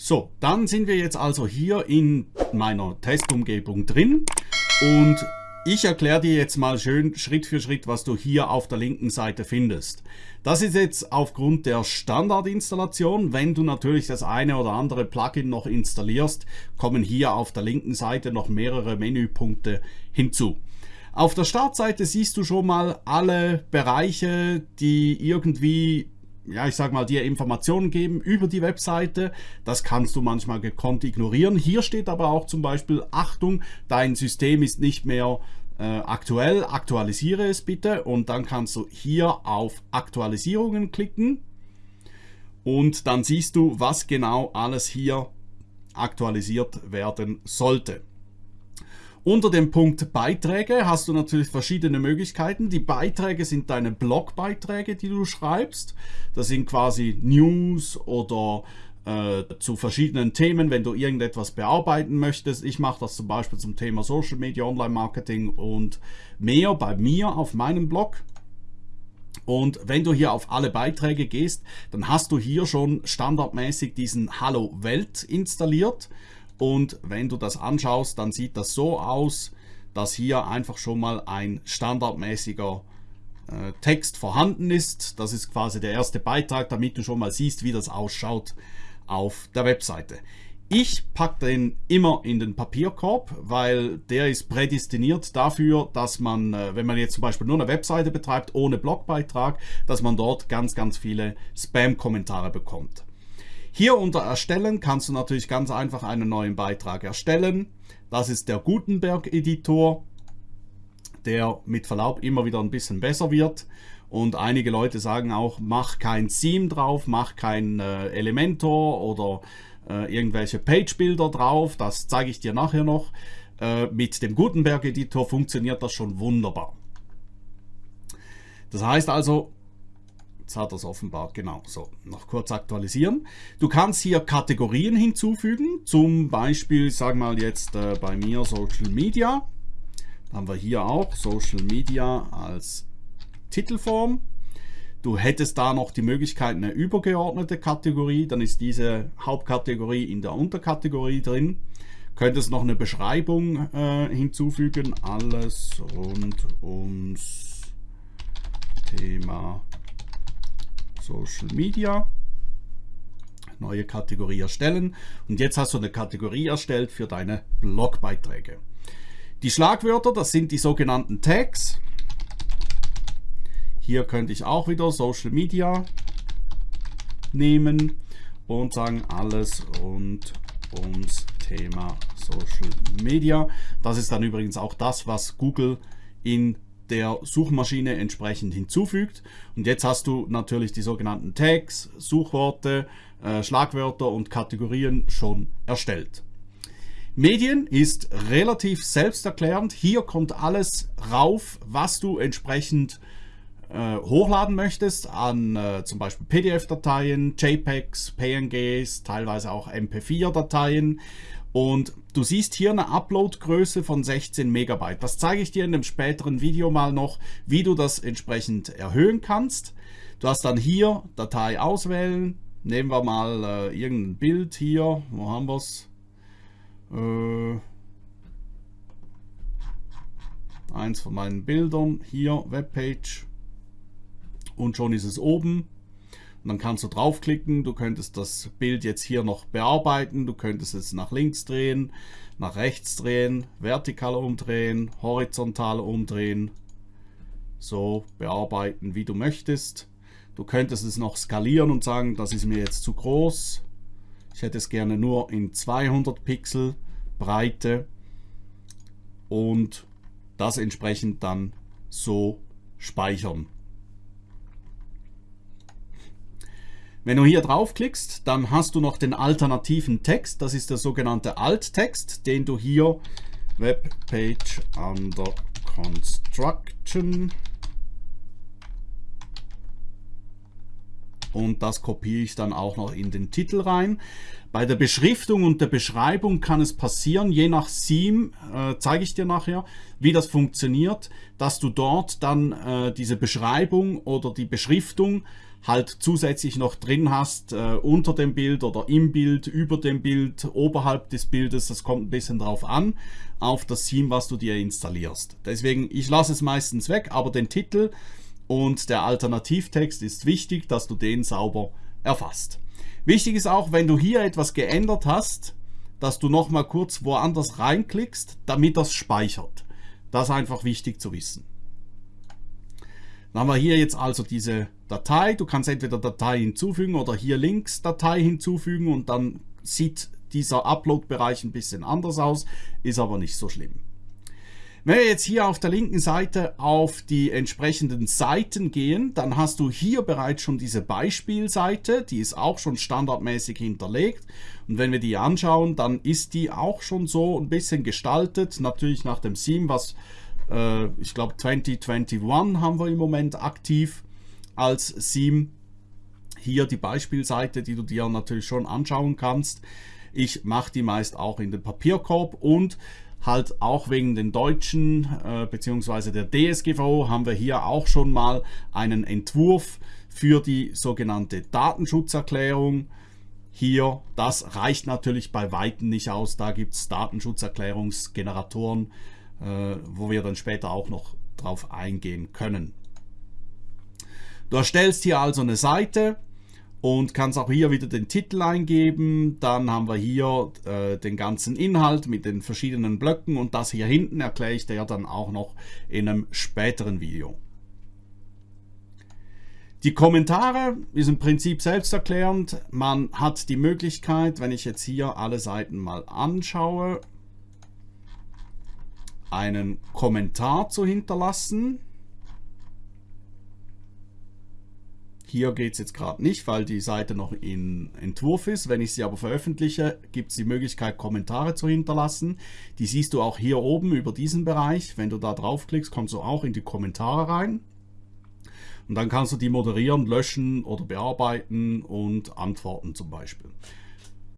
So, dann sind wir jetzt also hier in meiner Testumgebung drin und ich erkläre dir jetzt mal schön Schritt für Schritt, was du hier auf der linken Seite findest. Das ist jetzt aufgrund der Standardinstallation. Wenn du natürlich das eine oder andere Plugin noch installierst, kommen hier auf der linken Seite noch mehrere Menüpunkte hinzu. Auf der Startseite siehst du schon mal alle Bereiche, die irgendwie ja, ich sag mal, dir Informationen geben über die Webseite. Das kannst du manchmal gekonnt ignorieren. Hier steht aber auch zum Beispiel, Achtung, dein System ist nicht mehr äh, aktuell, aktualisiere es bitte und dann kannst du hier auf Aktualisierungen klicken und dann siehst du, was genau alles hier aktualisiert werden sollte. Unter dem Punkt Beiträge hast du natürlich verschiedene Möglichkeiten. Die Beiträge sind deine Blogbeiträge, die du schreibst. Das sind quasi News oder äh, zu verschiedenen Themen, wenn du irgendetwas bearbeiten möchtest. Ich mache das zum Beispiel zum Thema Social Media, Online Marketing und mehr bei mir auf meinem Blog. Und wenn du hier auf alle Beiträge gehst, dann hast du hier schon standardmäßig diesen Hallo Welt installiert. Und wenn du das anschaust, dann sieht das so aus, dass hier einfach schon mal ein standardmäßiger äh, Text vorhanden ist. Das ist quasi der erste Beitrag, damit du schon mal siehst, wie das ausschaut auf der Webseite. Ich packe den immer in den Papierkorb, weil der ist prädestiniert dafür, dass man, äh, wenn man jetzt zum Beispiel nur eine Webseite betreibt ohne Blogbeitrag, dass man dort ganz, ganz viele Spam-Kommentare bekommt. Hier unter Erstellen kannst du natürlich ganz einfach einen neuen Beitrag erstellen. Das ist der Gutenberg-Editor, der mit Verlaub immer wieder ein bisschen besser wird. Und einige Leute sagen auch, mach kein Theme drauf, mach kein äh, Elementor oder äh, irgendwelche Page-Bilder drauf. Das zeige ich dir nachher noch. Äh, mit dem Gutenberg-Editor funktioniert das schon wunderbar. Das heißt also, Jetzt hat er es offenbar, genau, so, noch kurz aktualisieren. Du kannst hier Kategorien hinzufügen, zum Beispiel, wir mal jetzt äh, bei mir Social Media. Dann haben wir hier auch Social Media als Titelform. Du hättest da noch die Möglichkeit eine übergeordnete Kategorie, dann ist diese Hauptkategorie in der Unterkategorie drin. Könntest noch eine Beschreibung äh, hinzufügen, alles rund ums Thema Social Media, neue Kategorie erstellen und jetzt hast du eine Kategorie erstellt für deine Blogbeiträge. Die Schlagwörter, das sind die sogenannten Tags. Hier könnte ich auch wieder Social Media nehmen und sagen alles rund ums Thema Social Media. Das ist dann übrigens auch das, was Google in der Suchmaschine entsprechend hinzufügt. Und jetzt hast du natürlich die sogenannten Tags, Suchworte, äh, Schlagwörter und Kategorien schon erstellt. Medien ist relativ selbsterklärend. Hier kommt alles rauf, was du entsprechend äh, hochladen möchtest an äh, zum Beispiel PDF-Dateien, JPEGs, PNGs, teilweise auch MP4-Dateien und du siehst hier eine Upload-Größe von 16 Megabyte. Das zeige ich dir in einem späteren Video mal noch, wie du das entsprechend erhöhen kannst. Du hast dann hier Datei auswählen. Nehmen wir mal äh, irgendein Bild hier. Wo haben wir es? Äh, eins von meinen Bildern. Hier Webpage. Und schon ist es oben. Dann kannst du draufklicken, du könntest das Bild jetzt hier noch bearbeiten, du könntest es nach links drehen, nach rechts drehen, vertikal umdrehen, horizontal umdrehen, so bearbeiten wie du möchtest. Du könntest es noch skalieren und sagen, das ist mir jetzt zu groß. Ich hätte es gerne nur in 200 Pixel Breite und das entsprechend dann so speichern. Wenn du hier draufklickst, dann hast du noch den alternativen Text. Das ist der sogenannte Alt-Text, den du hier Webpage under Construction und das kopiere ich dann auch noch in den Titel rein. Bei der Beschriftung und der Beschreibung kann es passieren, je nach Theme, äh, zeige ich dir nachher, wie das funktioniert, dass du dort dann äh, diese Beschreibung oder die Beschriftung halt zusätzlich noch drin hast, äh, unter dem Bild oder im Bild, über dem Bild, oberhalb des Bildes, das kommt ein bisschen drauf an, auf das Theme, was du dir installierst. Deswegen, ich lasse es meistens weg, aber den Titel und der Alternativtext ist wichtig, dass du den sauber erfasst. Wichtig ist auch, wenn du hier etwas geändert hast, dass du nochmal kurz woanders reinklickst, damit das speichert. Das ist einfach wichtig zu wissen. Dann haben wir hier jetzt also diese Datei. Du kannst entweder Datei hinzufügen oder hier links Datei hinzufügen und dann sieht dieser Upload-Bereich ein bisschen anders aus, ist aber nicht so schlimm. Wenn wir jetzt hier auf der linken Seite auf die entsprechenden Seiten gehen, dann hast du hier bereits schon diese Beispielseite, die ist auch schon standardmäßig hinterlegt. Und wenn wir die anschauen, dann ist die auch schon so ein bisschen gestaltet, natürlich nach dem Theme, was äh, ich glaube 2021 haben wir im Moment aktiv als Theme. Hier die Beispielseite, die du dir natürlich schon anschauen kannst. Ich mache die meist auch in den Papierkorb und halt auch wegen den Deutschen äh, bzw. der DSGVO haben wir hier auch schon mal einen Entwurf für die sogenannte Datenschutzerklärung. Hier, das reicht natürlich bei Weitem nicht aus. Da gibt es Datenschutzerklärungsgeneratoren, äh, wo wir dann später auch noch drauf eingehen können. Du erstellst hier also eine Seite und kannst auch hier wieder den Titel eingeben. Dann haben wir hier äh, den ganzen Inhalt mit den verschiedenen Blöcken und das hier hinten erkläre ich dir dann auch noch in einem späteren Video. Die Kommentare ist im Prinzip selbsterklärend. Man hat die Möglichkeit, wenn ich jetzt hier alle Seiten mal anschaue, einen Kommentar zu hinterlassen. Hier geht es jetzt gerade nicht, weil die Seite noch in Entwurf ist. Wenn ich sie aber veröffentliche, gibt es die Möglichkeit, Kommentare zu hinterlassen. Die siehst du auch hier oben über diesen Bereich. Wenn du da draufklickst, kommst du auch in die Kommentare rein. Und dann kannst du die moderieren, löschen oder bearbeiten und antworten zum Beispiel.